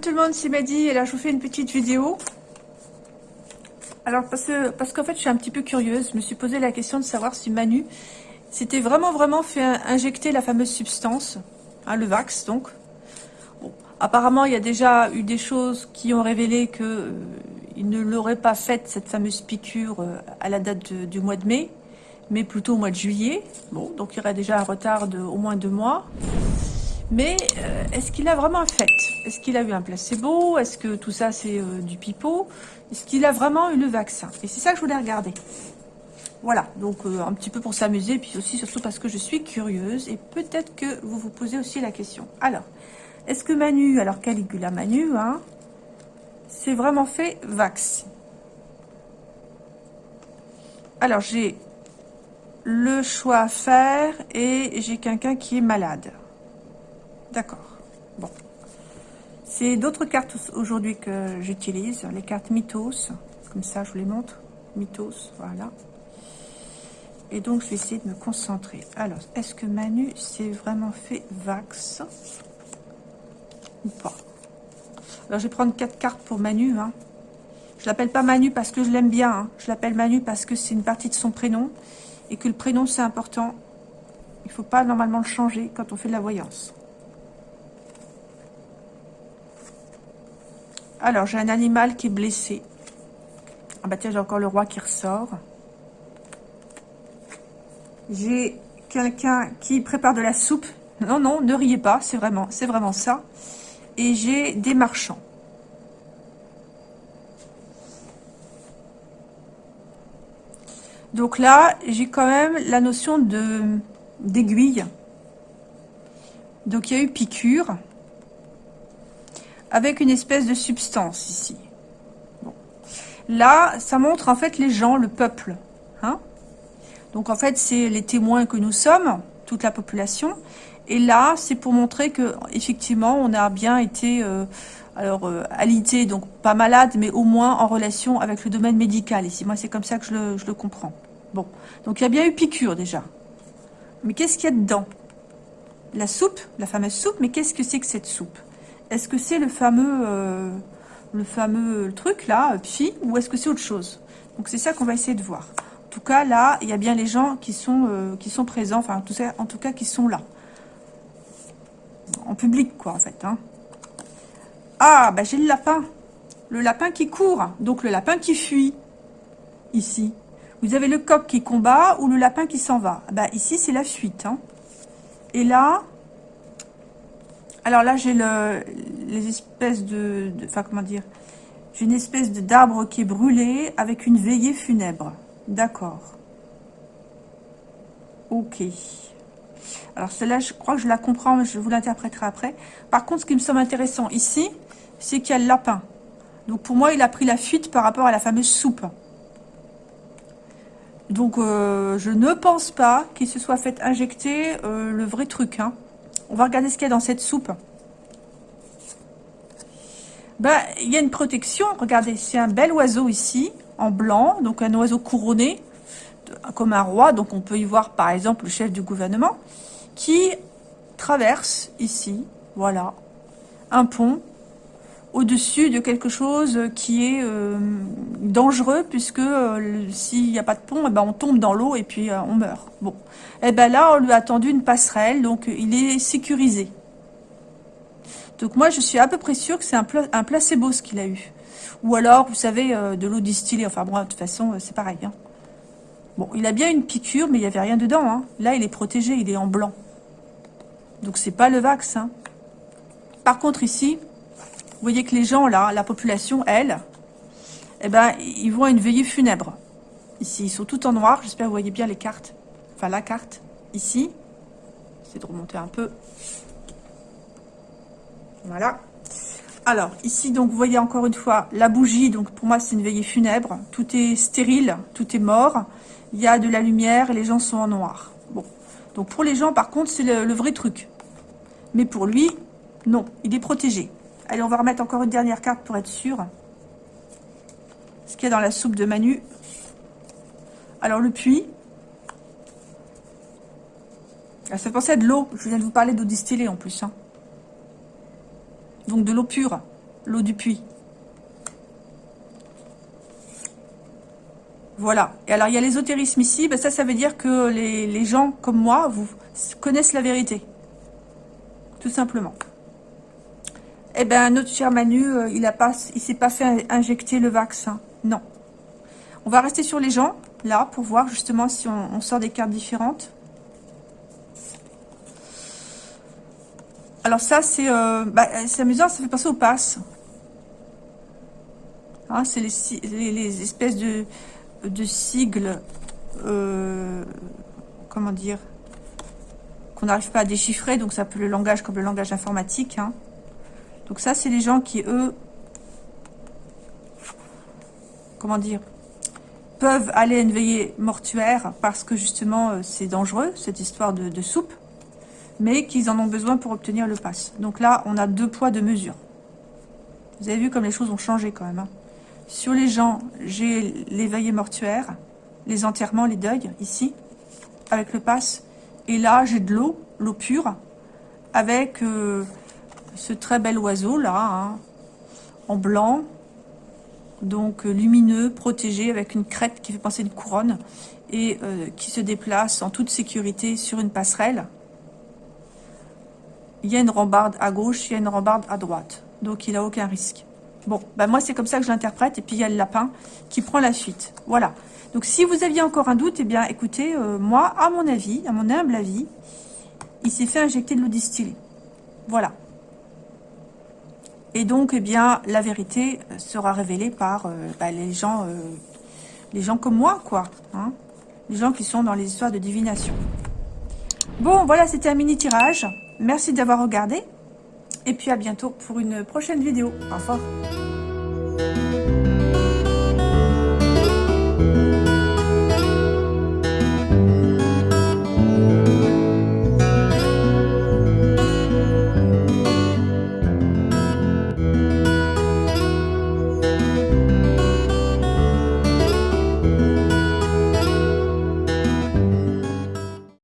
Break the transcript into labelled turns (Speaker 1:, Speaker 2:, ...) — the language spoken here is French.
Speaker 1: tout le monde, c'est Madi et là je vous fais une petite vidéo. Alors parce que qu'en fait je suis un petit peu curieuse, je me suis posé la question de savoir si Manu s'était vraiment vraiment fait injecter la fameuse substance, hein, le Vax donc. apparemment il y a déjà eu des choses qui ont révélé que euh, ne l'aurait pas faite cette fameuse piqûre euh, à la date du mois de mai, mais plutôt au mois de juillet. Bon, donc il y aurait déjà un retard de moins deux mois. Mais euh, est-ce qu'il a vraiment fait? Est-ce qu'il a eu un placebo? Est-ce que tout ça c'est euh, du pipeau? Est-ce qu'il a vraiment eu le vaccin? Et c'est ça que je voulais regarder. Voilà, donc euh, un petit peu pour s'amuser, puis aussi surtout parce que je suis curieuse, et peut-être que vous vous posez aussi la question. Alors, est-ce que Manu, alors Caligula Manu, hein, c'est vraiment fait vaccin Alors, j'ai le choix à faire, et j'ai quelqu'un qui est malade. D'accord. Bon. C'est d'autres cartes aujourd'hui que j'utilise. Les cartes Mythos. Comme ça, je vous les montre. Mythos, voilà. Et donc, je vais essayer de me concentrer. Alors, est-ce que Manu s'est vraiment fait Vax Ou pas? Alors, je vais prendre quatre cartes pour Manu. Hein. Je l'appelle pas Manu parce que je l'aime bien. Hein. Je l'appelle Manu parce que c'est une partie de son prénom. Et que le prénom, c'est important. Il faut pas normalement le changer quand on fait de la voyance. Alors, j'ai un animal qui est blessé. Ah bah tiens, j'ai encore le roi qui ressort. J'ai quelqu'un qui prépare de la soupe. Non, non, ne riez pas, c'est vraiment, ça. Et j'ai des marchands. Donc là, j'ai quand même la notion de d'aiguille. Donc il y a eu piqûre avec une espèce de substance ici. Là, ça montre en fait les gens, le peuple. Hein Donc en fait, c'est les témoins que nous sommes, toute la population. Et là, c'est pour montrer que effectivement, on a bien été euh, alors euh, alité, donc pas malade, mais au moins en relation avec le domaine médical. Ici, moi, c'est comme ça que je le, je le comprends. Bon, donc il y a bien eu piqûre déjà. Mais qu'est-ce qu'il y a dedans? La soupe, la fameuse soupe, mais qu'est-ce que c'est que cette soupe? Est-ce que c'est le fameux, euh, truc là, phi, ou est-ce que c'est autre chose? Donc c'est ça qu'on va essayer de voir. En tout cas, là, il y a bien les gens qui sont, euh, présents, enfin, en tout, cas, en tout cas, qui sont là. En public, quoi, en fait. Hein. Ah, bah j'ai le lapin. Le lapin qui court, donc le lapin qui fuit, ici. Vous avez le coq qui combat ou le lapin qui s'en va? Bah ici, c'est la fuite. Hein. Et là, alors là, j'ai le, les espèces de, Enfin, comment dire J'ai une espèce d'arbre qui est brûlé avec une veillée funèbre. D'accord. Ok. Alors celle-là, je crois que je la comprends, mais je vous l'interpréterai après. Par contre, ce qui me semble intéressant ici, c'est qu'il y a le lapin. Donc pour moi, il a pris la fuite par rapport à la fameuse soupe. Donc euh, je ne pense pas qu'il se soit fait injecter euh, le vrai truc. Hein. On va regarder ce qu'il y a dans cette soupe. Ben, il y a une protection. Regardez, c'est un bel oiseau ici, en blanc. Donc, un oiseau couronné, comme un roi. Donc, on peut y voir, par exemple, le chef du gouvernement, qui traverse ici, voilà, un pont au-dessus de quelque chose qui est euh, dangereux, puisque euh, s'il n'y a pas de pont, eh ben, on tombe dans l'eau et puis euh, on meurt. Bon, et eh ben là, on lui a tendu une passerelle, donc il est sécurisé. Donc moi, je suis à peu près sûre que c'est un, placebo ce qu'il a eu. Ou alors, vous savez, de l'eau distillée. Enfin bon, de toute façon, c'est pareil. Hein. Bon, il a bien une piqûre, mais il n'y avait rien dedans. Hein. Là, il est protégé, il est en blanc. Donc c'est pas le vaccin. Hein. Par contre, ici, voyez que les gens, là, la population, elle, eh ben, ils vont à une veillée funèbre. Ici, ils sont tout en noir. J'espère que vous voyez bien les cartes. Enfin, la carte, ici. C'est de remonter un peu. Voilà. Alors, ici, donc, vous voyez encore une fois la bougie. Donc, pour moi, c'est une veillée funèbre. Tout est stérile, tout est mort. Il y a de la lumière et les gens sont en noir. Bon. Donc, pour les gens, par contre, c'est le, le vrai truc. Mais pour lui, non, il est protégé. Allez, on va remettre encore une dernière carte pour être sûr. Ce qu'il y a dans la soupe de Manu. Alors, le puits. Ah, ça fait penser à de l'eau. Je viens de vous parler d'eau distillée en plus. Hein. Donc, de l'eau pure. l'eau du puits. Voilà. Et alors, il y a l'ésotérisme ici. Ben, ça, ça veut dire que les, gens comme moi, vous connaissent la vérité. Tout simplement. Eh bien, notre cher Manu, euh, il ne s'est pas fait injecter le vaccin. Non. On va rester sur les gens, là, pour voir justement si on, sort des cartes différentes. Alors ça, c'est euh, bah, amusant, ça fait passer au pass. Hein, c'est les, espèces de, de sigles, euh, comment dire, qu'on n'arrive pas à déchiffrer, donc ça peut le langage comme le langage informatique. Hein. Donc ça, c'est les gens qui, eux, comment dire, peuvent aller à une veillée mortuaire parce que justement euh, c'est dangereux, cette histoire de, soupe, mais qu'ils en ont besoin pour obtenir le pass. Donc là, on a deux poids, deux mesures. Vous avez vu comme les choses ont changé quand même. Hein. Sur les gens, j'ai les veillées mortuaires, les enterrements, les deuils, ici, avec le pass. Et là, j'ai de l'eau, l'eau pure, avec euh, ce très bel oiseau là, hein, en blanc, donc euh, lumineux, protégé, avec une crête qui fait penser une couronne, et euh, qui se déplace en toute sécurité sur une passerelle. Il y a une rambarde à gauche, il y a une rambarde à droite, donc il n'a aucun risque. Bon, ben moi c'est comme ça que je l'interprète, et puis il y a le lapin qui prend la suite. Voilà. Donc si vous aviez encore un doute, eh bien écoutez, euh, moi, à mon avis, à mon humble avis, il s'est fait injecter de l'eau distillée. Voilà. Et donc, eh bien, la vérité euh, sera révélée par euh, bah, les gens euh, les gens comme moi, quoi. Hein les gens qui sont dans les histoires de divination. Bon, voilà, c'était un mini tirage. Merci d'avoir regardé. Et puis à bientôt pour une prochaine vidéo. Au revoir.